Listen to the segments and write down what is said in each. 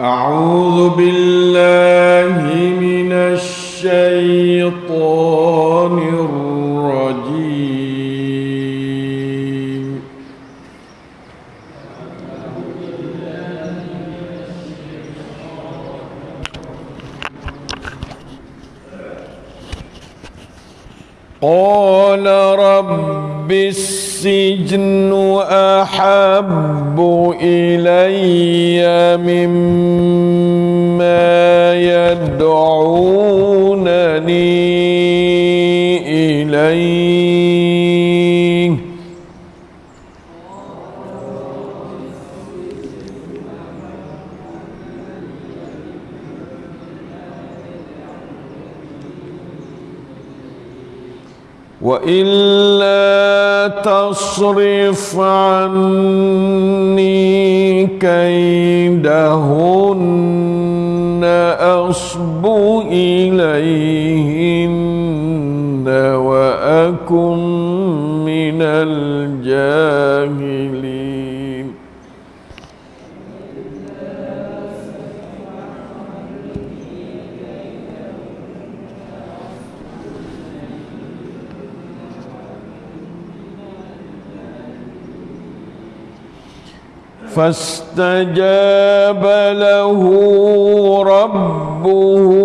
أعوذ بالله من الشيطان الرجيم. قال رب السجن أحب إلي مما إليه وإلا تصرف عني كيدهن أصب إليهن وأكن من الجاهلين. فاستجاب له ربه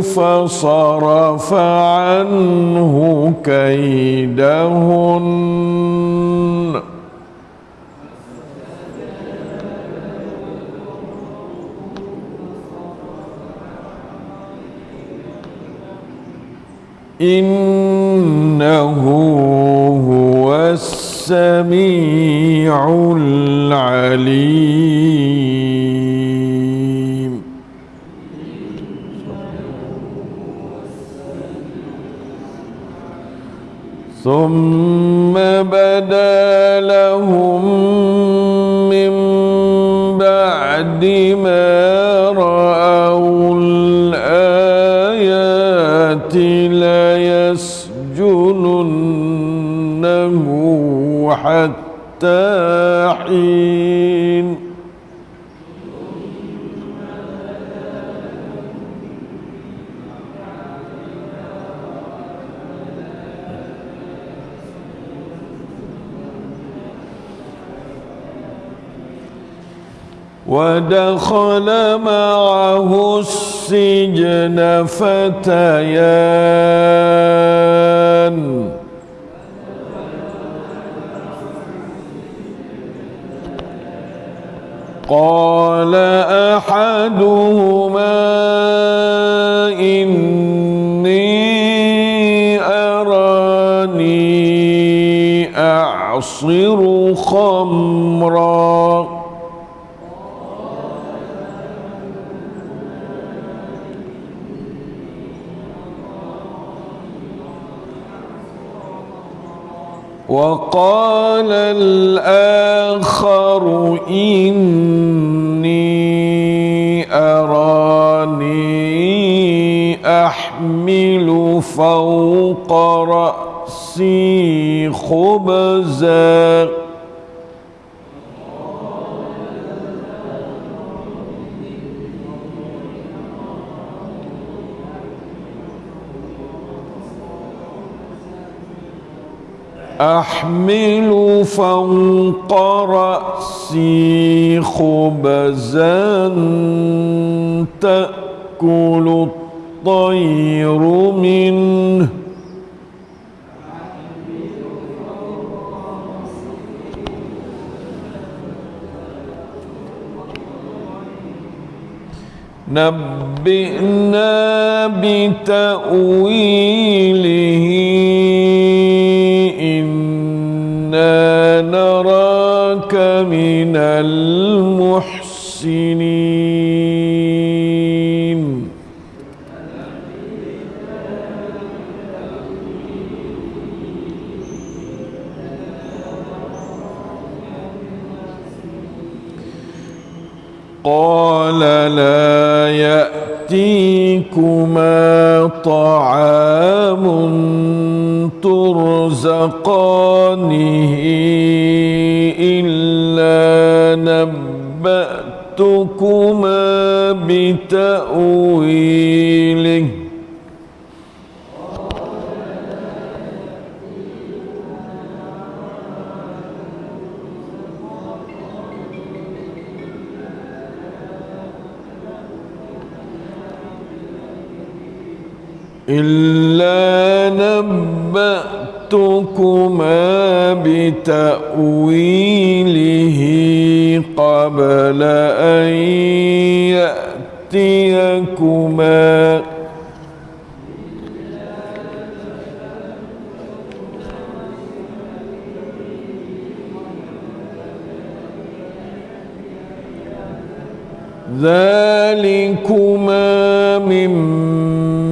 فصرف عنه كيدهن. إنه هو السميع العليم. ثم بدا لهم من بعد ما رأوا الآيات ليسجننه حتى حين ودخل معه السجن فتيان. قال أحدهما إني أراني أعصر خمرا. وقال الآخر إني أراني أحمل فوق رأسي خبزاً أحمل فوق رأسي خبزا تأكل الطير منه. نبئنا بتأويله المحسنين. قال لا يأتيكما طعام ترزقانه إلا نبأتكما بتأويله. إلا نبأتكما بتأويله. قبل أن يأتيكما. ذلكما مما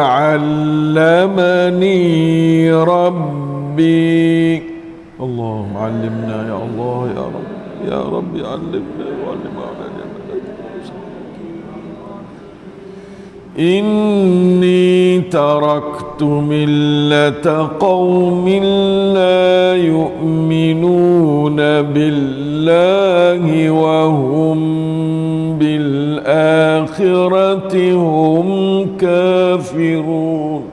علمني ربي. علمنا يا الله يا رب يا رب علمنا وعلم إني تركت ملة قوم لا يؤمنون بالله وهم بالآخرة هم كافرون.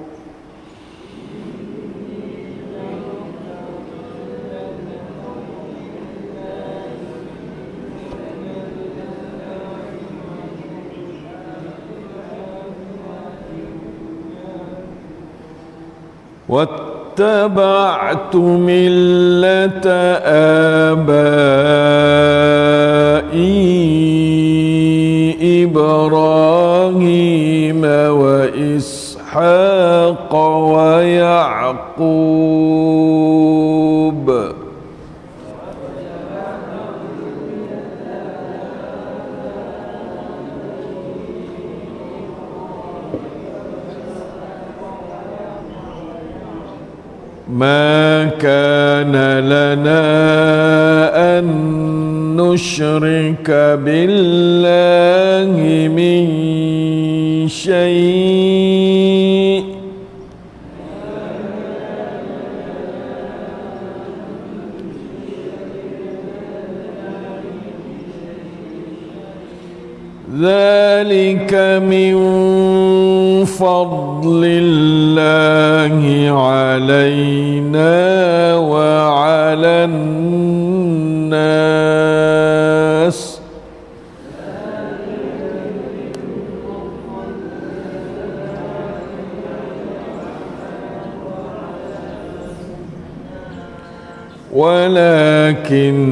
واتبعت ملة آبائي إبراهيم وإسحاق ويعقوب ما كان لنا أن نشرك بالله من شيء. ذلك من فضل الله علينا. الناس. ولكن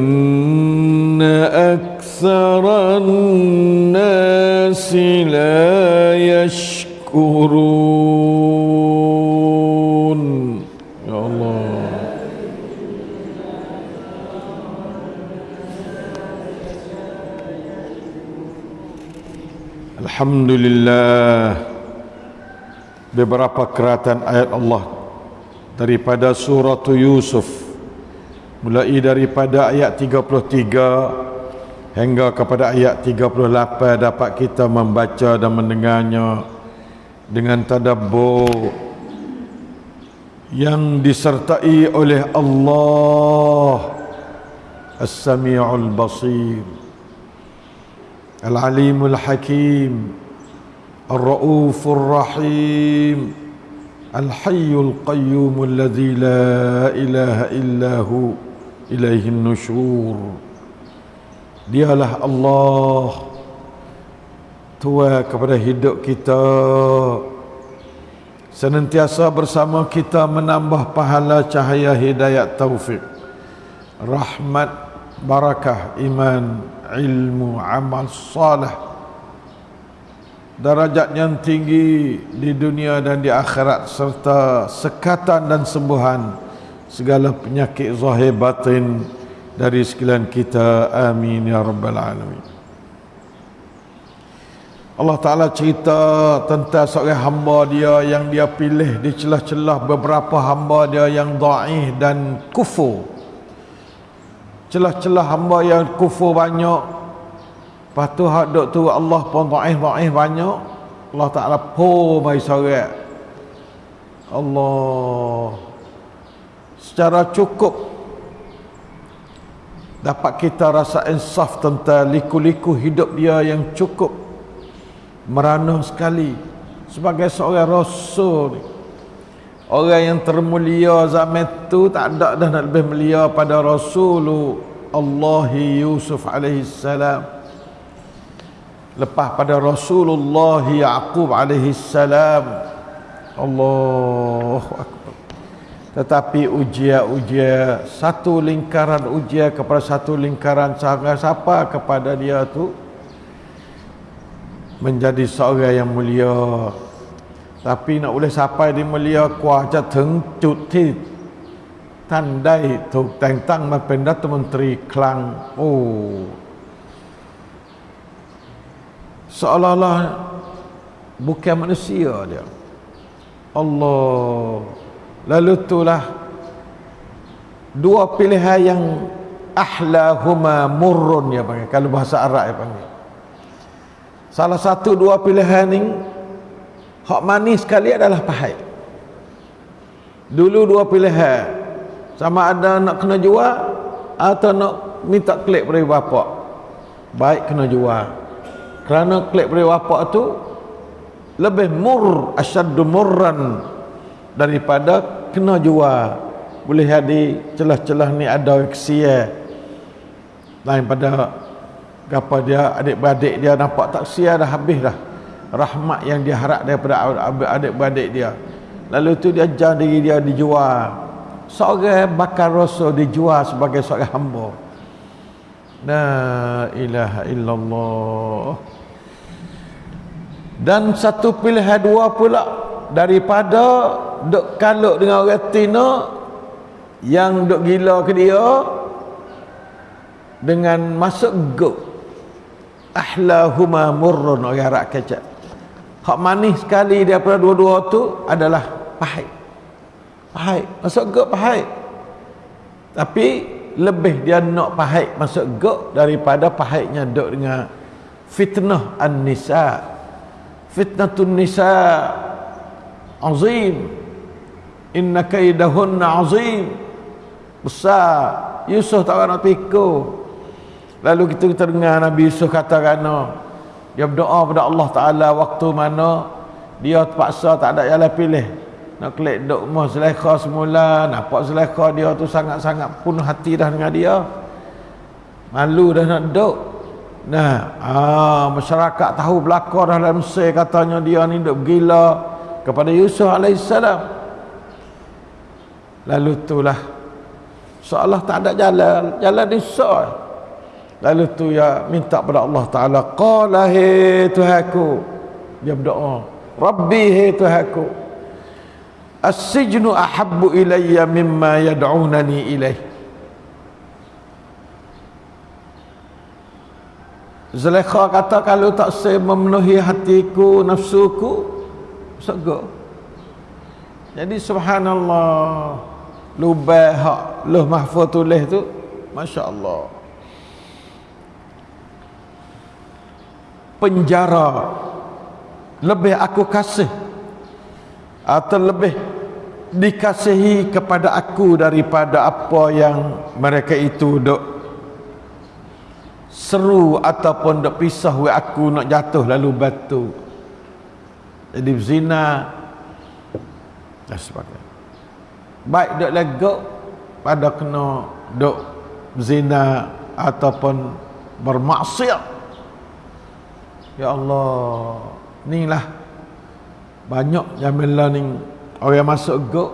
أكثر الناس لا يشكرون. Alhamdulillah. Beberapa keratan ayat Allah. Daripada surah Yusuf. Mulai daripada ayat 33 hingga kepada ayat 38 dapat kita membaca dan mendengarnya dengan tadabbur yang disertai oleh Allah. As-Sami'ul Basir Al-Alimul Hakim. Ar-Ra'uf Ar-Rahim Al-Hayyul Qayyum Alladhi la ilaha illahu ilaihi nusyur Dialah Allah. Tua kepada hidup kita. Senantiasa bersama kita menambah pahala cahaya hidayat taufik Rahmat, barakah, iman, ilmu amal salih darajat yang tinggi di dunia dan di akhirat serta sekatan dan sembuhan segala penyakit zahir batin dari sekalian kita. Amin ya rabbal alamin. Allah Ta'ala cerita tentang seorang hamba dia yang dia pilih di celah-celah beberapa hamba dia yang da'ih dan kufur celah-celah hamba yang kufur banyak. Lepas tu hak tu Allah pun ta'ih-ta'ih banyak. Allah Ta'ala po mai sorak. Allah. Secara cukup dapat kita rasa insaf tentang liku-liku hidup dia yang cukup. Merana sekali. Sebagai seorang rasul orang yang termulia zaman itu tak ada dah nak lebih mulia pada Rasulullah Yusuf alaihi salam. Lepas pada Rasulullah Yaqub alaihi salam. Allahu akbar. Tetapi ujian-ujian satu lingkaran ujian kepada satu lingkaran sangat siapa kepada dia tu menjadi seorang yang mulia tapi nak boleh sampai di mulia กว่าจะถึงจุดที่ท่านได้ถูกแต่งตั้งมาเป็นรัฐมนตรีคลังโอ้ seolah-olah bukan manusia dia Allah lalu itulah dua pilihan yang ahlahuma murrun ya panggil kalau bahasa Arab ya panggil salah satu dua pilihan ni hak manis sekali adalah pahit. Dulu dua pilihan. Sama ada nak kena jual atau nak minta klik dari bapak baik kena jual. Kerana klik dari bapak tu lebih mur asyaddu murran daripada kena jual. Boleh jadi celah-celah ni ada ksia lain pada apa dia adik-beradik dia nampak tak sia dah habis dah rahmat yang dia harap daripada adik-beradik dia. Lalu tu dia ajar diri dia dijual. Seorang bakar rasul dijual sebagai seorang hamba. La ilaha illallah. Dan satu pilihan dua pula daripada duk kaluk dengan orang Tina yang duk gila ke dia dengan masuk go ahlahuma murrun orang Arab kecak hak manis sekali daripada dua-dua tu adalah pahit. Pahit masuk go pahit. Tapi lebih dia nak pahit masuk go daripada pahitnya duk dengan fitnah an-nisa' fitnatun nisa azim. Inna kaidahunna azim. Besar. Yusuf tak nak pikir lalu kita, kita dengar Nabi Yusuf kata kerana dia berdoa pada Allah Ta'ala waktu mana dia terpaksa tak ada jalan pilih nak klik duk rumah Zulaikha semula nampak Zulaikha dia tu sangat-sangat penuh hati dah dengan dia malu dah nak duduk Nah, ah, masyarakat tahu belakang dalam Mesir katanya dia ni duk gila kepada Yusuf alaihissalam. Lalu itulah seolah tak ada jalan, jalan di Yusuf. Lalu tu ya minta pada Allah Taala, qala he Tuhanku. Dia berdoa, Rabbi he Tuhanku. As-sijnu ahabbu ilayya mimma yad'unani ilaihi. Zulaikha kata kalau tak saya memenuhi hatiku, nafsuku, surga. Jadi subhanallah, lubah hak luh mahfuz tulis tu, masya-Allah. Penjara. Lebih aku kasih atau lebih dikasihi kepada aku daripada apa yang mereka itu dok. Seru ataupun nak pisah we aku nak jatuh lalu batu. Jadi zina dan sebagainya baik dok lego pada kena dok zina ataupun bermaksiat ya Allah inilah banyak jamin learning orang masuk go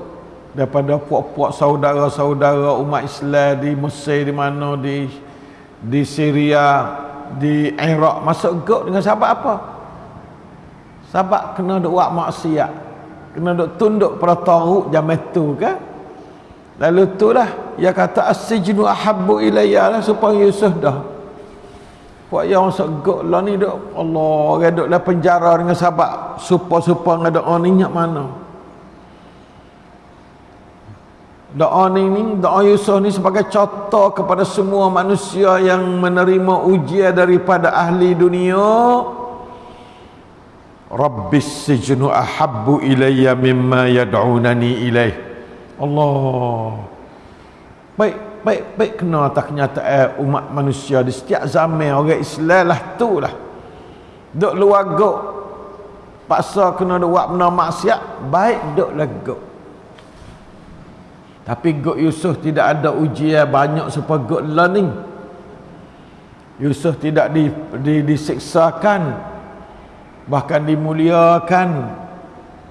daripada puak-puak saudara-saudara umat Islam di Mesir di mana di di Syria di Iraq masuk gok dengan sebab apa? Sebab kena duk buat maksiat kena duk tunduk pada tahu zaman tu kan lalu tu lah dia kata as-sijnu ahabbu ilayya lah supaya Yusuf dah buat yang gok lah ni duk Allah orang dalam penjara dengan sebab supaya-supaya ada orang ingat mana Doa ni, ni doa Yusuf ni sebagai contoh kepada semua manusia yang menerima ujian daripada ahli dunia. Rabbis sijnu ahabbu ilayya mimma yad'unani ilaih. Allah. Baik, baik-baik kena atas kenyataan umat manusia di setiap zaman. Orang Islam lah tu lah. Duk luar gok. Paksa kena buat benda maksiat baik duk lah gok. Tapi gok Yusuf tidak ada ujian banyak supaya gok learning Yusuf tidak di, di, disiksakan bahkan dimuliakan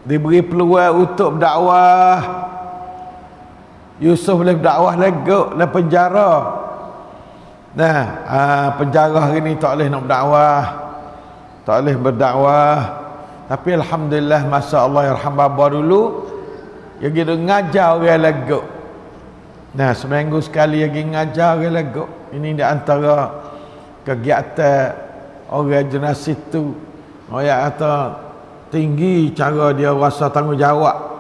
diberi peluang untuk berdakwah Yusuf boleh berdakwah legok dalam penjara. Nah aa, penjara hari ni tak boleh nak berdakwah. Tak boleh berdakwah. Tapi Alhamdulillah masa Allah yarham baba dulu dia gitu ngajar orang legok nah seminggu sekali lagi ngajar orang legok ini di antara kegiatan orang jenis itu orang kata tinggi cara dia rasa tanggungjawab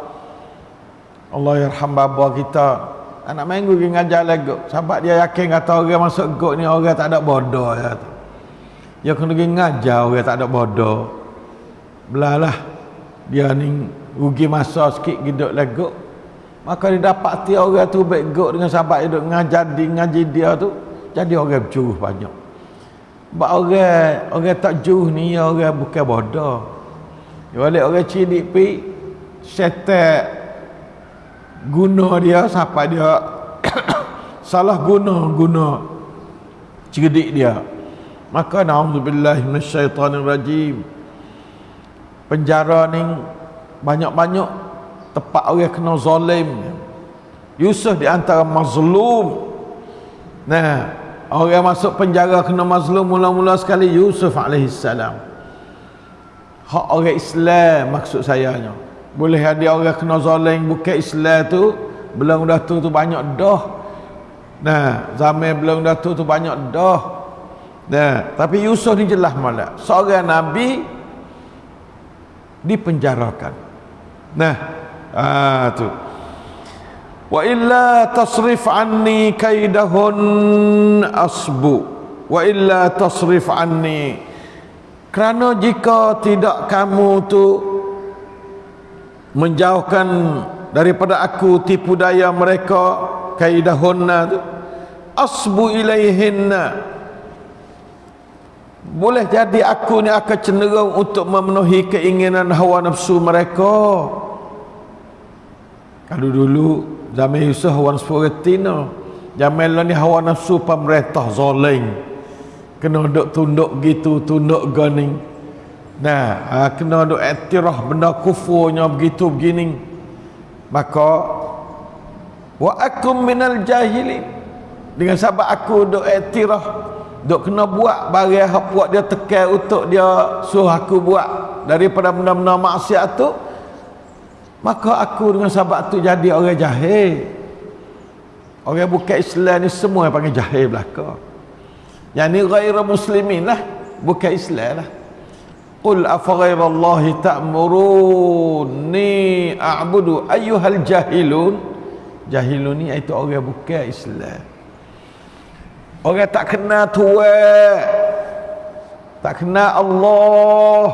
Allah yarham baba kita. Anak minggu pergi ngajar lagi. Sebab dia yakin kata orang masuk gok ni orang tak ada bodoh ya. Dia kena pergi ngajar orang tak ada bodoh. Belalah. Dia ni rugi masa sikit giduk lagi maka dia dapat ti orang tu baik gok dengan sahabat duk ngajar di ngaji dia tu jadi orang bercuruh banyak. Sebab orang orang tak juh ni orang bukan bodoh. Dia balik orang cilik pi setan guna dia siapa dia salah guna guna cerdik dia. Maka naudzubillah minasyaitonirrajim. Penjara ni banyak-banyak tempat orang kena zalim. Yusuf di antara mazlum. Nah, Orang masuk penjara kena mazlum mula-mula sekali Yusuf alaihissalam. Hak orang Islam maksud sayanya. Boleh ada orang kena zalim bukan Islam tu, belum dah tu tu banyak dah. Nah, zaman belum dah tu tu banyak dah. Nah, tapi Yusuf ni jelas malah. Seorang nabi dipenjarakan. Nah, ah tu wa illa tasrif anni kaidahun asbu wa illa tasrif anni kerana jika tidak kamu tu menjauhkan daripada aku tipu daya mereka kaidahunna tu asbu ilaihinna boleh jadi aku ni akan cenderung untuk memenuhi keinginan hawa nafsu mereka kalau dulu Zaman Yusuf hawa nafsu retina. Zaman lah ni hawa nafsu pemerintah zalim. Kena duk tunduk gitu, tunduk gani. Nah, ha, kena duk etirah benda kufurnya begitu begini. Maka wa akum minal jahilin. Dengan sebab aku duk etirah duk kena buat barang hak buat dia tekan untuk dia suruh aku buat daripada benda-benda maksiat tu Maka aku dengan sahabat tu jadi orang jahil. Orang bukan Islam ni semua yang panggil jahil belaka. Yang ni ghaira muslimin lah. Bukan Islam lah. Qul afa ghairallahi ta'muruni a'budu ayyuhal jahilun. Jahilun ni itu orang bukan Islam. Orang tak kenal Tuhan. Tak kenal Allah.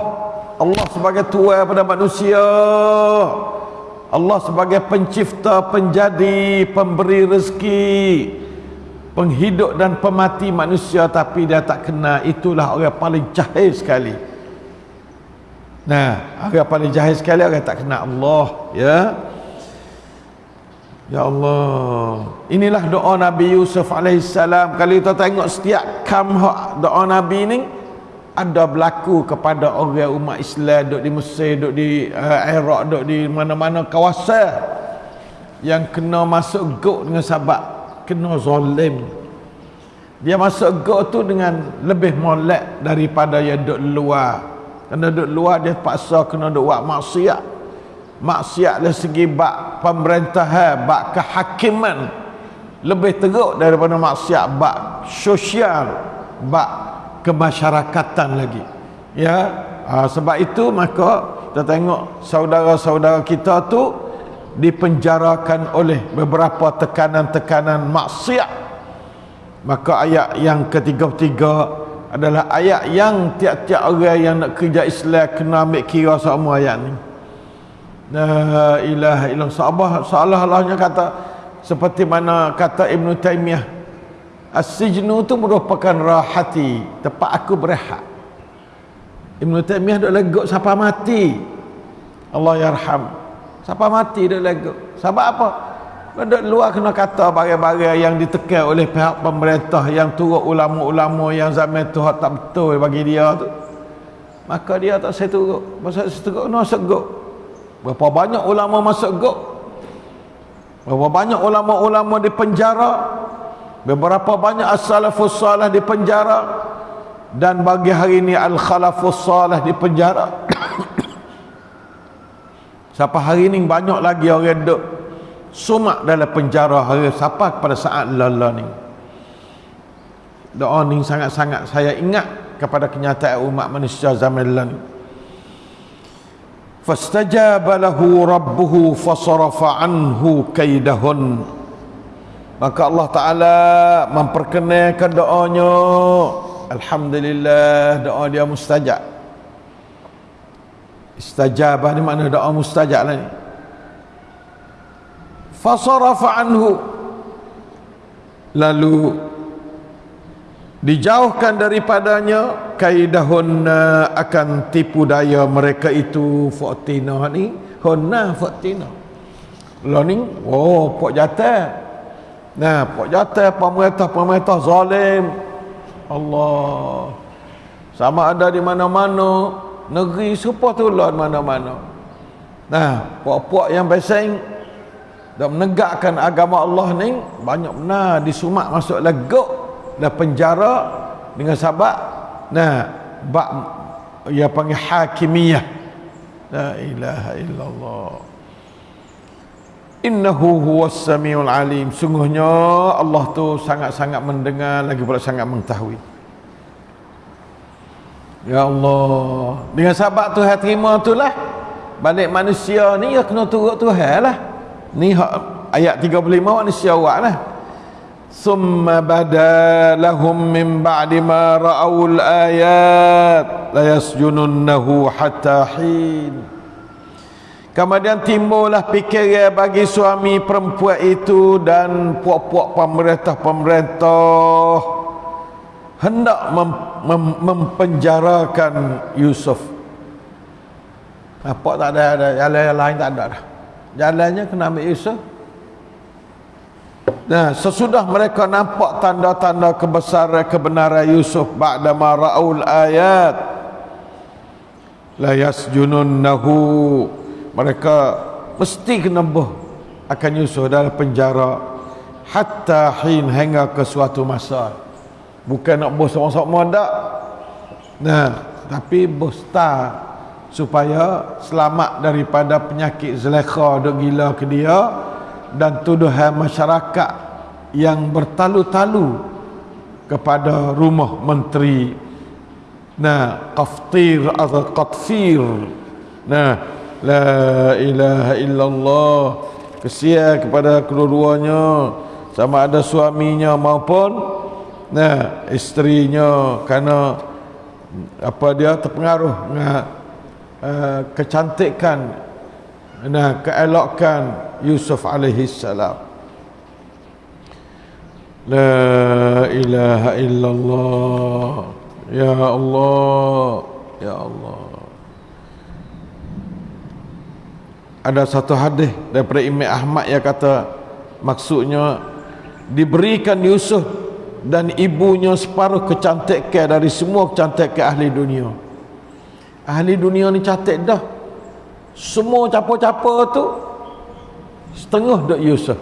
Allah sebagai Tuhan pada manusia. Allah sebagai pencipta, penjadi, pemberi rezeki, penghidup dan pemati manusia tapi dia tak kena itulah orang paling jahil sekali. Nah, orang paling jahil sekali orang tak kena Allah, ya. Ya Allah. Inilah doa Nabi Yusuf alaihissalam. Kalau kita tengok setiap kam doa Nabi ni, ada berlaku kepada orang umat Islam duk di Mesir, duk di uh, Iraq, duk di mana-mana kawasan yang kena masuk gok dengan sabak kena zalim. Dia masuk gok tu dengan lebih molek daripada yang duk luar. Kena duk luar dia paksa kena duk buat maksiat. Maksiat dari segi bak pemerintahan, bak kehakiman. Lebih teruk daripada maksiat bak sosial, bak kemasyarakatan lagi. Ya? Ha, sebab itu maka kita tengok saudara-saudara kita tu dipenjarakan oleh beberapa tekanan-tekanan maksiat. Maka ayat yang ketiga-tiga adalah ayat yang tiap-tiap orang yang nak kerja Islam kena ambil kira semua ayat ni. La ilaha illallah. Sahabat seolah-olahnya kata seperti mana kata Ibn Taymiyah As-sijnu itu merupakan rahati tempat aku berehat. Ibn Taymiyah duk legok siapa mati? Allah yarham. Siapa mati? duk legok sebab apa duk luar kena kata bagai-bagai yang ditekan oleh pihak pemerintah yang turut ulama-ulama yang zaman tu tak betul bagi dia tu. Maka dia tak saya turut masa saya turut kena segok berapa banyak ulama masuk gok? Berapa banyak ulama-ulama di penjara? Beberapa banyak as-salafus salih di penjara? Dan bagi hari ini al-khalafus salih di penjara. Siapa hari ini banyak lagi orang duduk sumak dalam penjara hari siapa pada saat lala ni? Doa ni sangat-sangat saya ingat kepada kenyataan umat manusia zaman lalu fastajaba lahu rabbuhu fasarafa anhu kaidahun. Maka Allah Taala memperkenalkan doanya. Alhamdulillah doa dia mustajab. Istajabah ni makna doa mustajab lah ni fasarafa anhu. Lalu dijauhkan daripadanya kaidahun akan tipu daya mereka itu faktina ni. Hunna faktina lo ni oh pok jatah. Nah pok jatah pemerintah-pemerintah zalim. Allah. Sama ada di mana-mana negeri supaya tu lah mana-mana. Nah puak-puak yang beseng dan menegakkan agama Allah ni banyak benar disumak masuk legok dan penjara dengan sabak nah bak ya panggil hakimiyah. La ilaha illallah. Innahu huwas samiul alim. Sungguhnya Allah tu sangat-sangat mendengar lagi pula sangat mengetahui. Ya Allah. Dengan sabak tu hati terima tu lah. Balik manusia ni ya kena turut Tuhan lah ni ayat 35 ni syawak lah. Summa badalahum min ba'di ma ra'awul ayat. Layasjununnahu hatta hin. Kemudian timbullah fikiran bagi suami perempuan itu dan puak-puak pemerintah-pemerintah. Hendak mem, mem, mempenjarakan Yusuf. Apa tak ada ada yang lain, lain tak ada dah. Jalannya kena ambil Yusuf Nah, sesudah mereka nampak tanda-tanda kebesaran kebenaran Yusuf ba'da ma ra'ul ayat la yasjununnahu mereka mesti kena buh akan Yusuf dalam penjara hatta hin hingga ke suatu masa. Bukan nak buh sama-sama dak nah tapi buh supaya selamat daripada penyakit zelekha dok gila ke dia dan tuduhan masyarakat yang bertalu-talu kepada rumah menteri. Nah qaftir atau qatfir. Nah la ilaha illallah. Kesia kepada kedua-duanya sama ada suaminya maupun nah isterinya. Kerana apa dia terpengaruh dengan uh, kecantikan nah keelokan Yusuf alaihi salam. La ilaha illallah. Ya Allah Ya Allah. Ada satu hadis daripada Imam Ahmad yang kata Maksudnya Diberikan Yusuf dan ibunya separuh kecantikan dari semua kecantikan ahli dunia Ahli dunia ni cantik dah. Semua capa-capa tu setengah dok Yusuf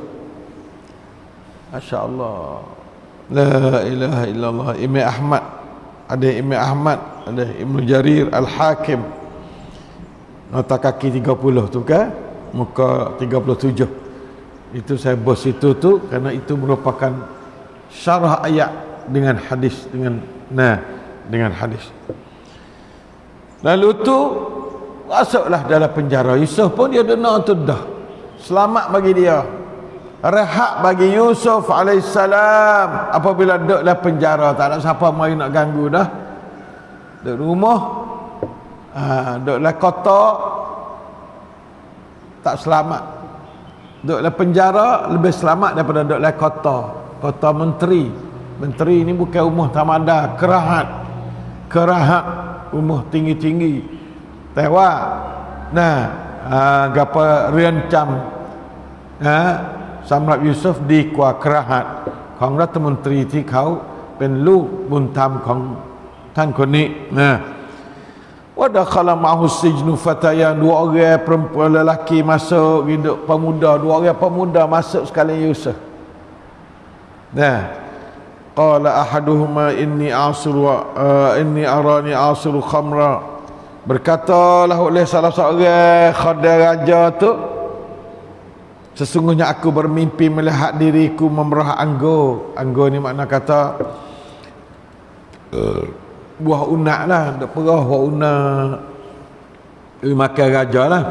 Masya Allah La ilaha illallah. Imam Ahmad. Ada Imam Ahmad Ada Ibn Jarir Al-Hakim. Nota kaki 30 tu kan Muka 37 Itu saya bos itu tu Kerana itu merupakan Syarah ayat Dengan hadis Dengan Nah Dengan hadis Lalu tu Masuklah dalam penjara. Yusuf pun dia dengar tu dah. Selamat bagi dia. Rehat bagi Yusuf alaihissalam. Apabila duduk dalam penjara tak ada siapa mari nak ganggu dah. Duduk rumah. Ha, duduk dalam kota tak selamat. Duduk dalam penjara lebih selamat daripada duduk dalam kota kota menteri. Menteri ni bukan umur tamada kerahat. Kerahat umur tinggi-tinggi tewak nah uh, gapa rencam ha Samrat Yusuf di kuah kerahat ของรัฐมนตรีที่เขาเป็นลูกบุญธรรมของท่านคนนี้นะว่าdah khala ma'hu sijnu fatayan dua orang perempuan lelaki masuk hidup pemuda dua orang pemuda masuk sekali Yusuf nah qala ahaduhuma inni asiru uh, inni arani asiru khamra berkatalah oleh salah seorang khadir raja tu Sesungguhnya aku bermimpi melihat diriku memerah anggur. Anggur ni makna kata uh, buah unak lah. Tak perah buah unak. Makan raja lah.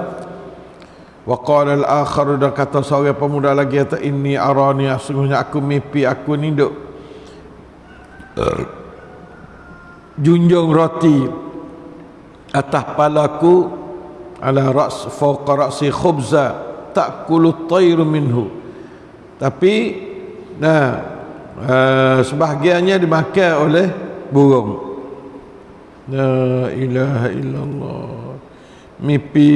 Wa qala al-akhar dan kata seorang pemuda lagi kata ini arani sesungguhnya aku mimpi aku ni duk junjung roti atas palaku ala ras fawqa ra'si khubza ta'kulu tayru minhu. Tapi nah uh, sebahagiannya dimakan oleh burung. La ilaha illallah. Mimpi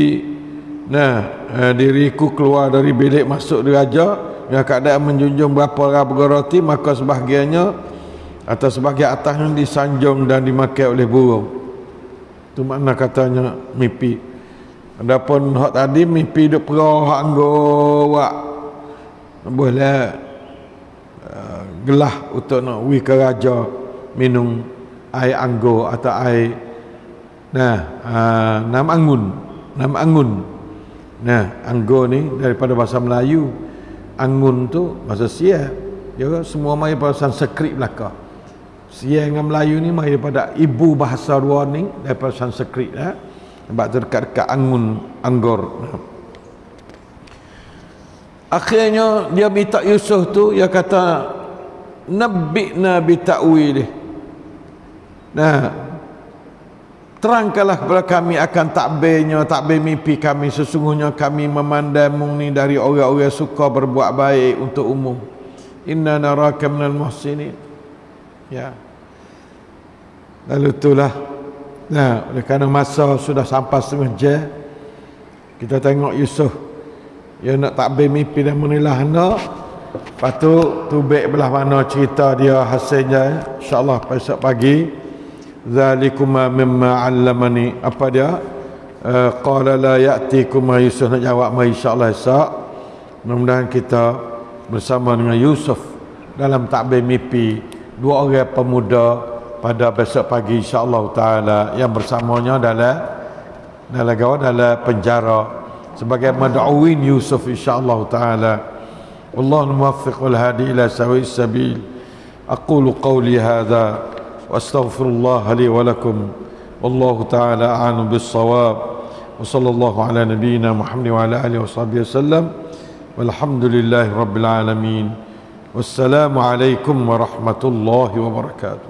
nah uh, diriku keluar dari bilik masuk diraja yang keadaan menjunjung berapa rabu roti maka sebahagiannya atau sebahagian atasnya disanjung dan dimakan oleh burung. Itu makna katanya mimpi. Adapun hak tadi mimpi duk perah hak anggo wak boleh uh, gelah untuk nak wi ke raja minum air anggo atau air nah uh, nam angun nam angun. Nah anggo ni daripada bahasa Melayu angun tu bahasa sia ya semua mai bahasa Sanskrit belaka sia dengan Melayu ni mai daripada ibu bahasa dua ni daripada Sanskrit eh. Sebab dekat-dekat angun anggur. Akhirnya dia minta Yusuf tu dia kata nabi'na bi ta'wilih nah. Terangkanlah kepada kami akan takbirnya takbir mimpi kami. Sesungguhnya kami memandangmu ni dari orang-orang suka berbuat baik untuk umum. Inna naraka minal muhsinin ya. Lalu itulah. Nah, oleh kerana masa sudah sampai setengah kita tengok Yusuf dia nak takbir mimpi dan menilah nak lepas tu tubik belah mana cerita dia hasilnya insyaAllah besok pagi. Zalikuma mimma allamani. Apa dia? Uh, qala la ya'tikuma. Yusuf nak jawab mai insyaAllah esok. Mudah-mudahan kita bersama dengan Yusuf dalam takbir mimpi dua orang pemuda pada besok pagi insyaallah taala yang bersamanya adalah dalam gawa dalam penjara. Sebagai mad'uin Yusuf insyaallah taala. Wallahu muwaffiq wal hadi ila sawi sabil. Aqulu qawli hadha wastaghfirullah li wa lakum. Wallahu taala a'lamu bis shawab wa sallallahu ala nabiyyina muhammad wa ala alihi washabbihi wasallam walhamdulillahi والسلام عليكم ورحمة الله وبركاته.